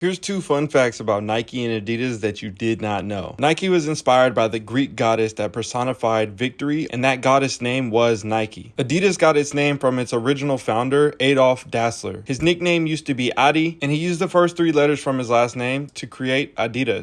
Here's two fun facts about Nike and Adidas that you did not know. Nike was inspired by the Greek goddess that personified victory, and that goddess name was Nike. Adidas got its name from its original founder, Adolf Dassler. His nickname used to be Adi, and he used the first three letters from his last name to create Adidas.